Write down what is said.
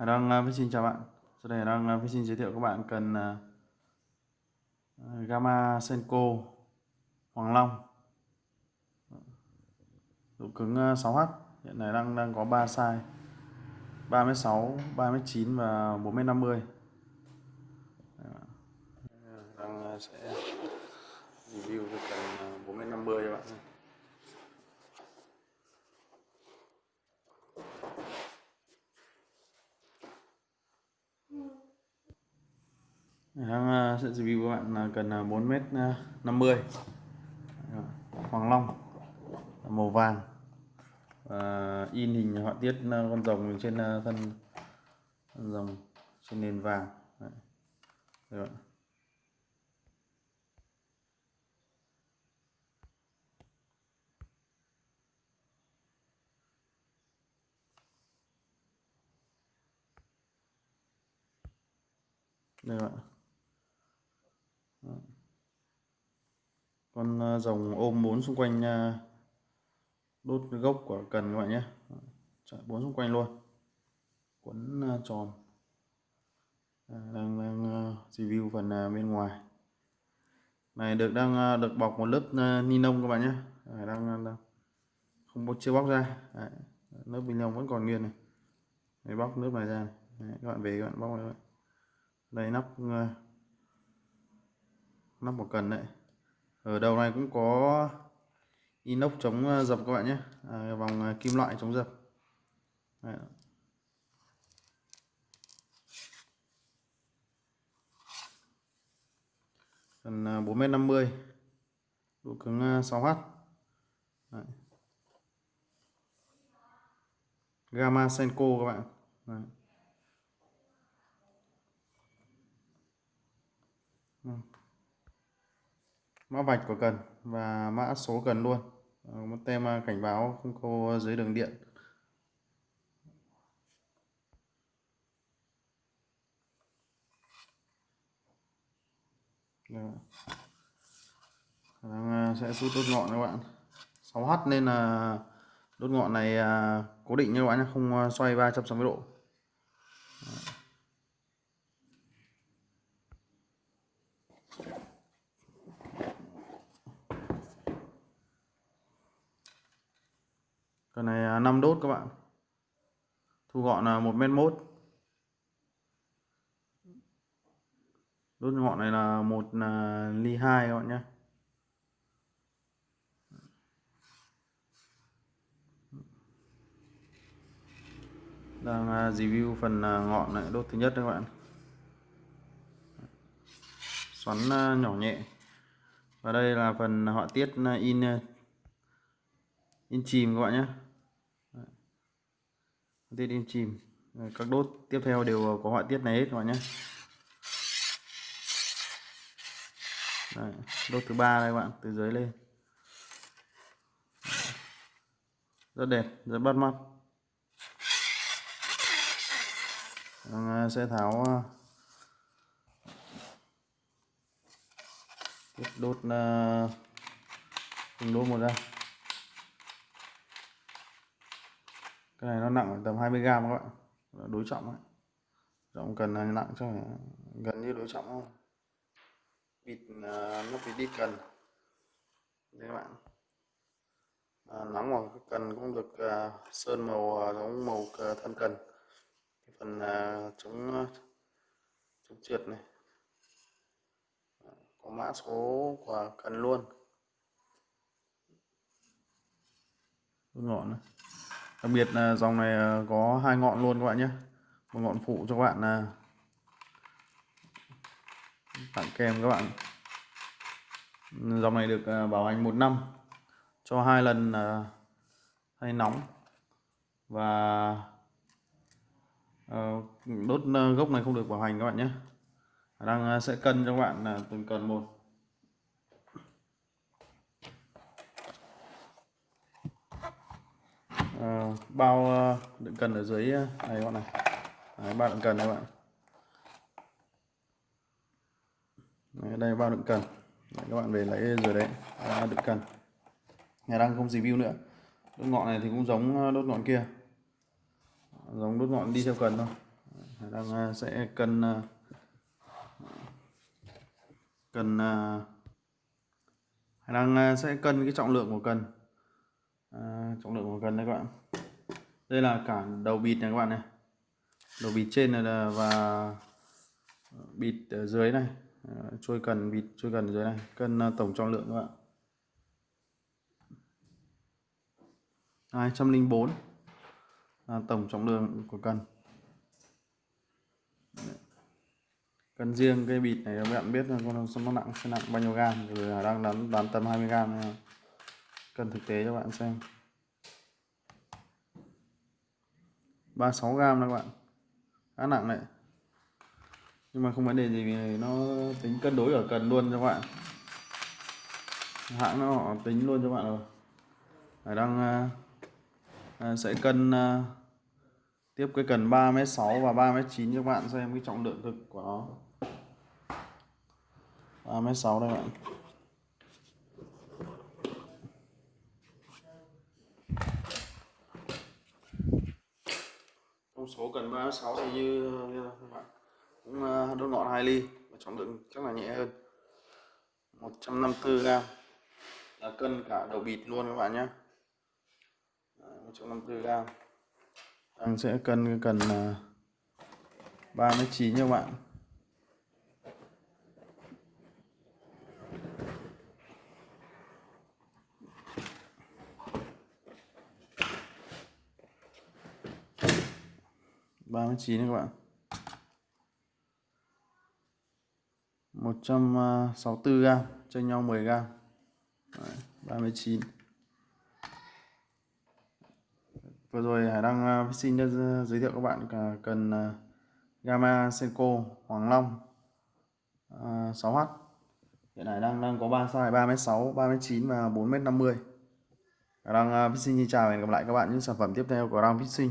Hải Đăng uh, xin chào bạn. Sau đây Hải Đăng uh, xin giới thiệu các bạn cần uh, Gamma Senko Hoàng Long. Độ cứng à, 6H hiện nay đang đang có 3 size 36, 39 và 4m50 dạ. đang sẽ review cái cần 4m50 cho bạn đang sẽ review các bạn là cần 4m50 Hoàng Long màu vàng và in hình họa tiết à, con rồng trên à, thân, con rồng trên nền vàng Đấy. Đây bạn. đây bạn con ờ, rồng ôm bốn xung quanh ờ, đốt gốc của cần các bạn nhé. Chạy bốn xung quanh luôn. Quấn ờ, tròn. Đang, đang review phần bên ngoài. Này được đang được bọc một lớp ni lông các bạn nhé. Đang, đang không có chưa bóc ra. Đấy, lớp ni lông vẫn còn nguyên này. Đấy, bóc lớp này ra này. Đấy, các bạn về các bạn bóc này đây nắp nắp một cần đấy ở đầu này cũng có inox chống ờ, dập các bạn nhé à, vòng ờ, kim loại chống dập Đấy. cần 4m50 ờ, độ cứng 6H Đấy. Gamma Senko các bạn Đấy. Ừ mã vạch của cần và mã số cần luôn. Ờ, một tem à, cảnh báo không cô dưới đường điện. Đang à, sẽ rút đốt ngọn các bạn. 6H nên là đốt ngọn này à, cố định như các bạn không xoay 360 độ Cái này à, 5 đốt các bạn. Thu gọn là 1 mét mốt. Đốt ngọn này là một à, ly 2 các bạn nhé. Đang à, review phần ngọn này, đốt thứ nhất các bạn. Xoắn nhỏ nhẹ. Và đây là phần họa tiết in in chìm các bạn nhé tiết im chìm. Các đốt tiếp theo đều có họa tiết này hết các bạn nhé. Đấy, đốt thứ ba đây các bạn từ dưới lên. Rất đẹp rất bắt mắt. Vâng, à, sẽ tháo à, đốt à, đốt một ra. Cái này nó nặng tầm 20 gram các bạn. Đối trọng ấy. Trọng cần là nặng cho gần như đối trọng không bịt à, nó bị đi cần. Đây các bạn. À, nóng vào cần cũng được uh, sơn màu à, giống màu uh, thân cần. Cái phần uh, chống chống trượt này. Có mã số của cần luôn. Ngọn này đặc biệt là dòng này ờ, có hai ngọn luôn các bạn nhé. Một ngọn phụ cho các bạn là tặng kèm các bạn. Dòng này được ờ, bảo hành một năm, cho hai lần hay nóng. Và đốt gốc này không được bảo hành các bạn nhé. Đang sẽ cân cho các bạn từng cần một. Uh, bao ờ, đựng cần ở dưới ờ, này các bạn này. Đấy, bao đựng cần này các bạn. Đấy, đây bao đựng cần. Đấy, các bạn về lấy rồi đấy. À, đựng cần. Nhà đang không review nữa. Đốt ngọn này thì cũng giống đốt ngọn kia. Giống đốt ngọn đi theo cần thôi. Đang sẽ cân à, cân đang sẽ cân cái trọng lượng của cần à, trọng lượng của gần đây các bạn. Đây là cả đầu bịt này các bạn này. Đầu bịt trên này là và ờ, bịt ở dưới này. Ờ, trôi cần bịt trôi cần ở dưới này. Cân tổng trọng lượng các bạn. 204 là tổng trọng lượng của cần. Cần riêng cái bịt này các bạn biết là con nó nặng sẽ nặng bao nhiêu gam. Rồi đang đoán đoán tầm 20 gam cần thực tế cho bạn xem. 36 gram đó các bạn. Khá nặng đấy. Nhưng mà không vấn đề gì vì nó tính cân đối ở cần luôn cho các bạn. Hãng nó họ tính luôn cho các bạn rồi. Ở đang uh, sẽ cân uh, tiếp cái cần 3m6 và 3m9 cho các bạn xem cái trọng lượng thực của nó. 3m6 đây các bạn. Thông số cần 36 thì như, các bạn cũng à, đốt ngọn 2 ly và trọng lượng chắc là nhẹ hơn. 154 gram. Là cân cả đầu bịt luôn các bạn nhé. 154 gram. Đang sẽ cân cần 39 à, nha các bạn. Ba mươi chín các bạn. một trăm sáu mươi gram chênh nhau 10 gram. Đấy, 39 vừa rồi Hải đăng à, xin giới thiệu các bạn cả cần à, Gamma Senko Hoàng Long à, uh, 6H hiện tại đang đang có 3 size 3m6 3m9 và 4m50 Hải đăng Fishing xin chào và hẹn gặp lại các bạn những sản phẩm tiếp theo của Đăng Fishing